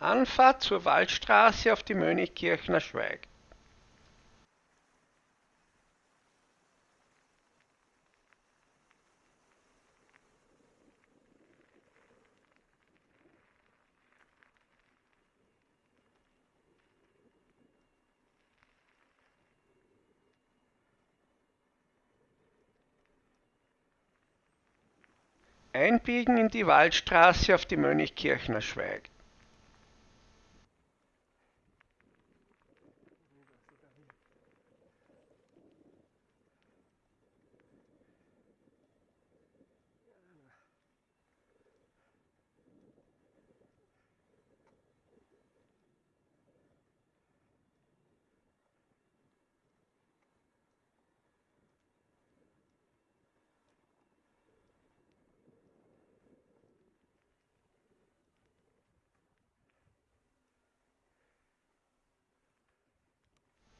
Anfahrt zur Waldstraße auf die Mönchkirchner Schweig. Einbiegen in die Waldstraße auf die Mönchkirchner Schweig.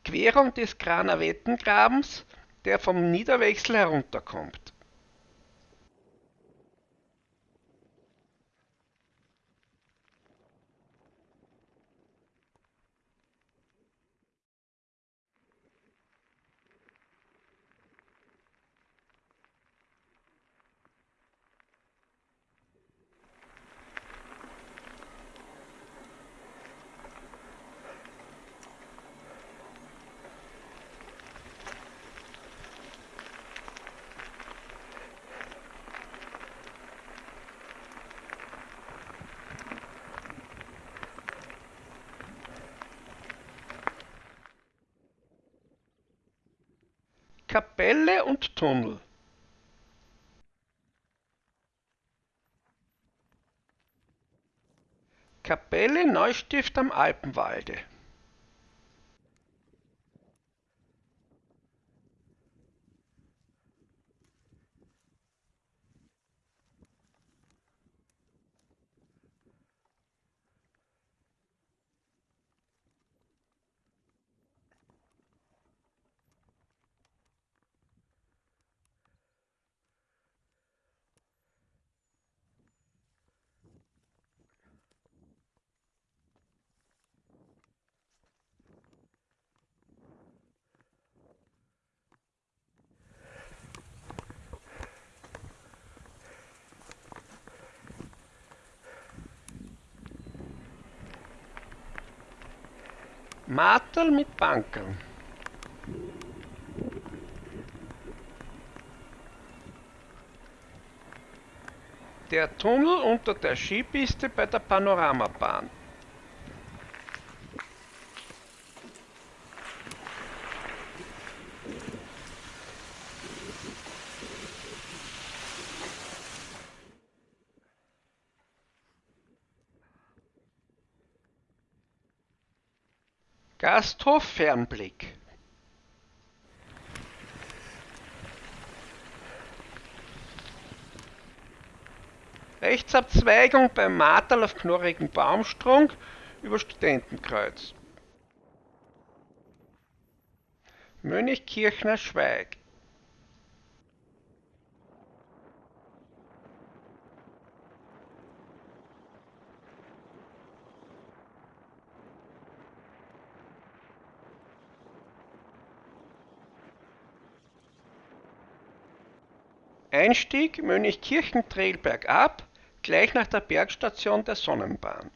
Querung des Granavettengrabens, der vom Niederwechsel herunterkommt. Kapelle und Tunnel. Kapelle Neustift am Alpenwalde. Marterl mit Bankerl. Der Tunnel unter der Skipiste bei der Panoramabahn. Gasthof Fernblick. Rechtsabzweigung beim Martal auf knorrigen Baumstrunk über Studentenkreuz. Mönchkirchner Schweig. Einstieg Mönchkirchen-Trail bergab, gleich nach der Bergstation der Sonnenbahn.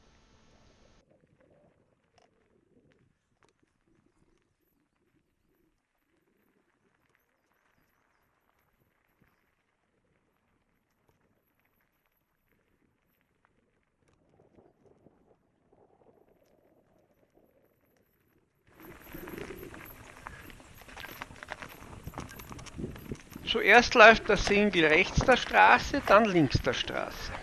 Zuerst läuft der Single rechts der Straße, dann links der Straße.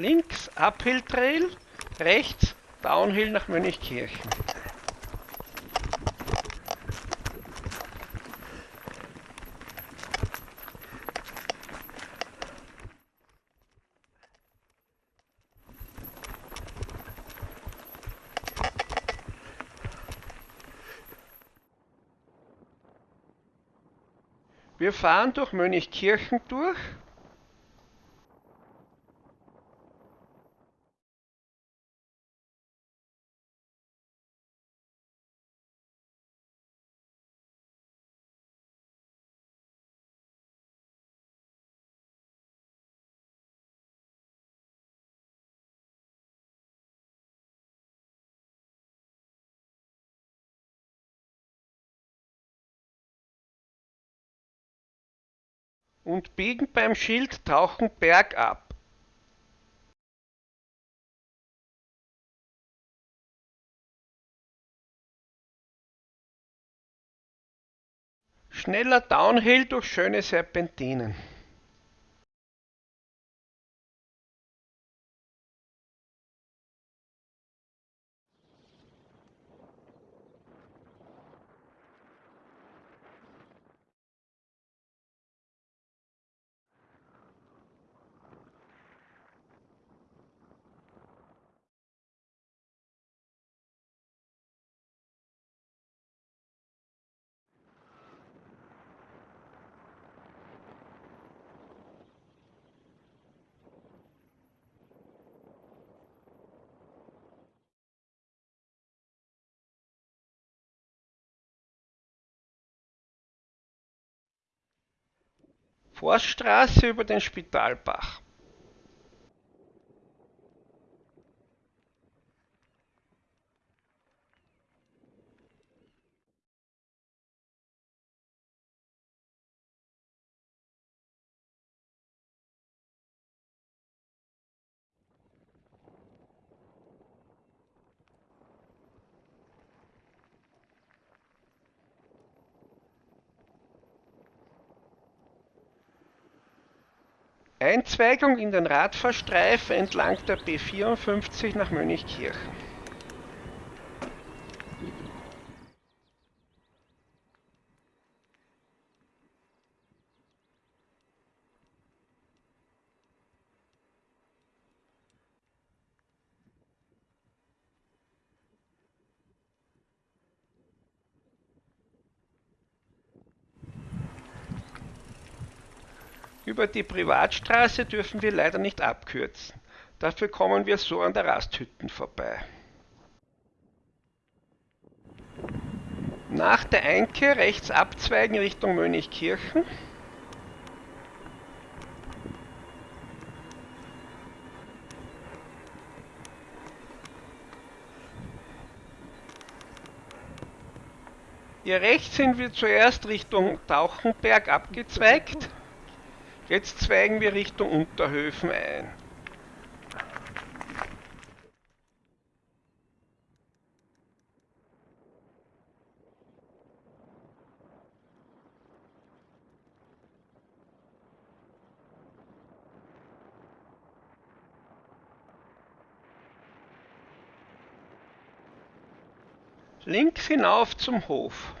Links Uphill Trail, rechts Downhill nach Mönchkirchen. Wir fahren durch Mönchkirchen durch. Und biegen beim Schild Tauchen bergab. Schneller Downhill durch schöne Serpentinen. Forststraße über den Spitalbach. Einzweigung in den Radfahrstreifen entlang der B54 nach Mönchkirchen. Über die Privatstraße dürfen wir leider nicht abkürzen. Dafür kommen wir so an der Rasthütten vorbei. Nach der Einkehr rechts abzweigen Richtung Mönchkirchen. Hier rechts sind wir zuerst Richtung Tauchenberg abgezweigt. Jetzt zweigen wir Richtung Unterhöfen ein. Links hinauf zum Hof.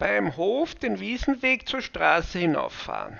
Beim Hof den Wiesenweg zur Straße hinauffahren.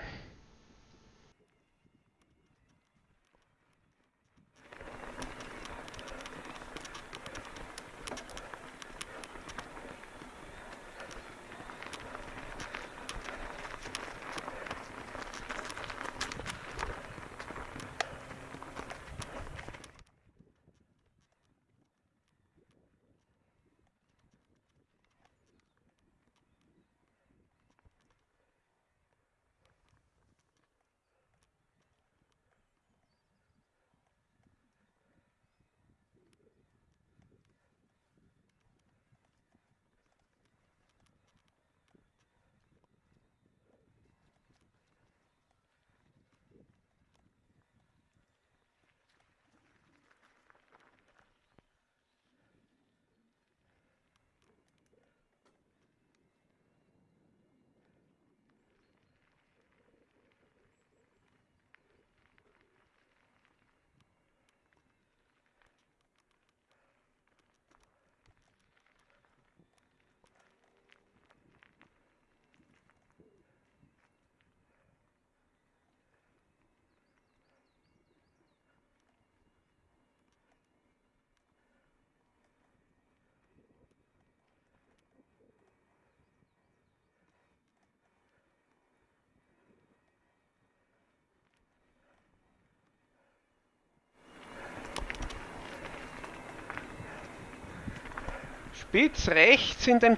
Spitz rechts in den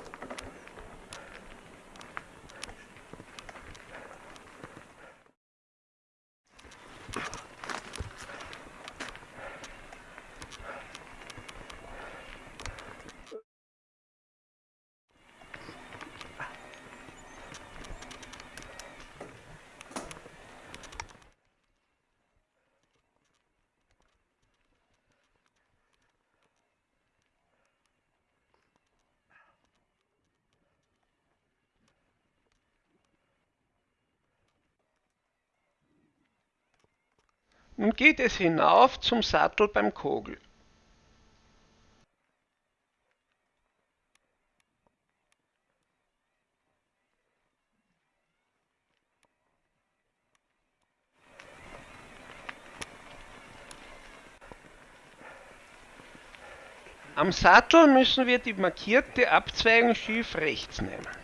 geht es hinauf zum Sattel beim Kogel. Am Sattel müssen wir die markierte Abzweigung schief rechts nehmen.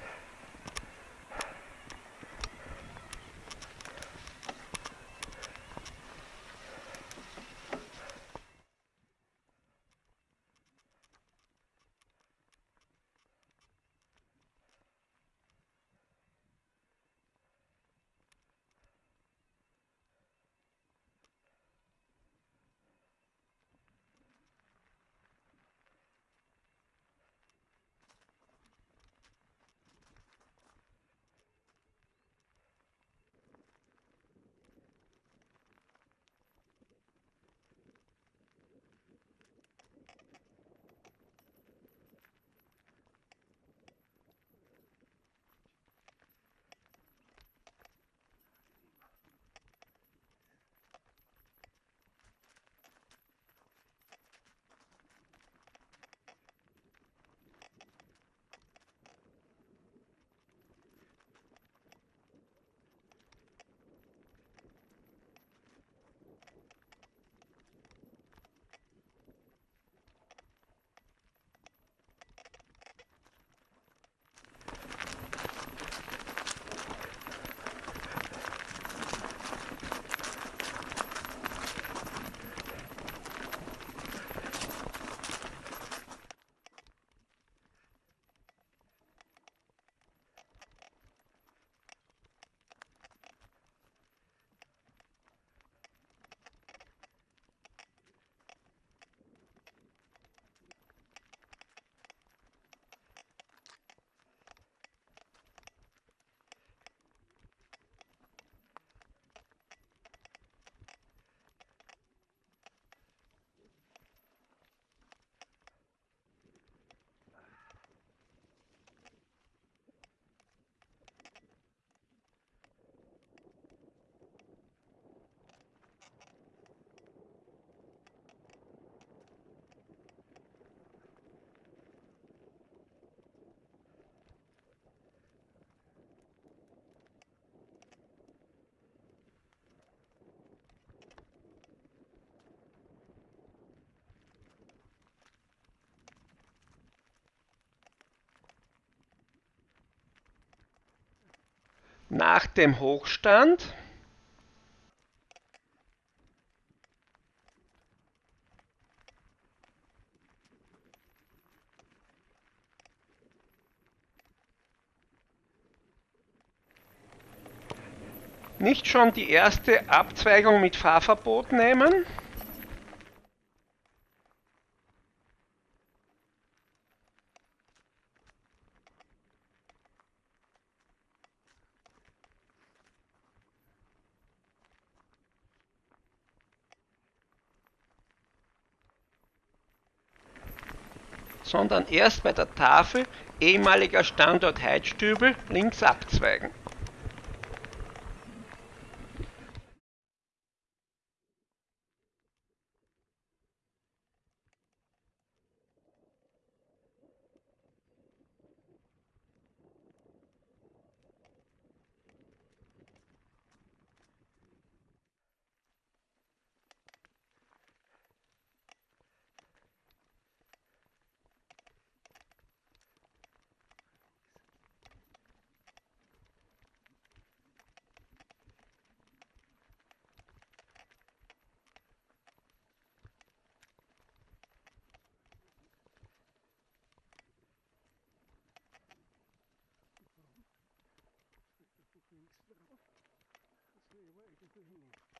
Nach dem Hochstand nicht schon die erste Abzweigung mit Fahrverbot nehmen. Sondern erst bei der Tafel ehemaliger Standort Heidstübel links abzweigen. your hand.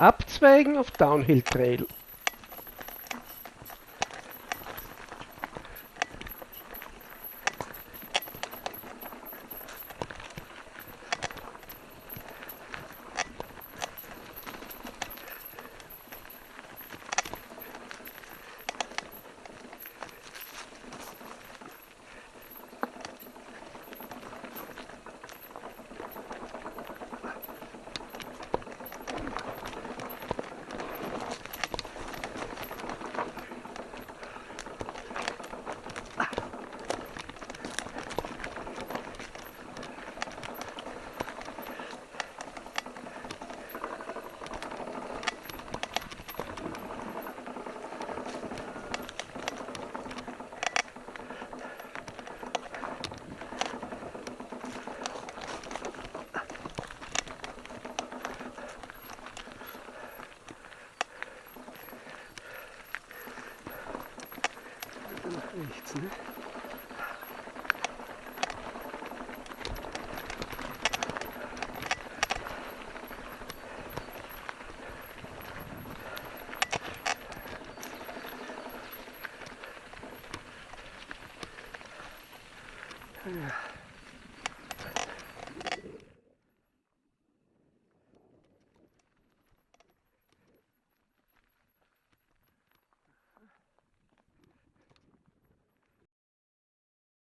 Abzweigen auf Downhill Trail. Nach rechts. Ne?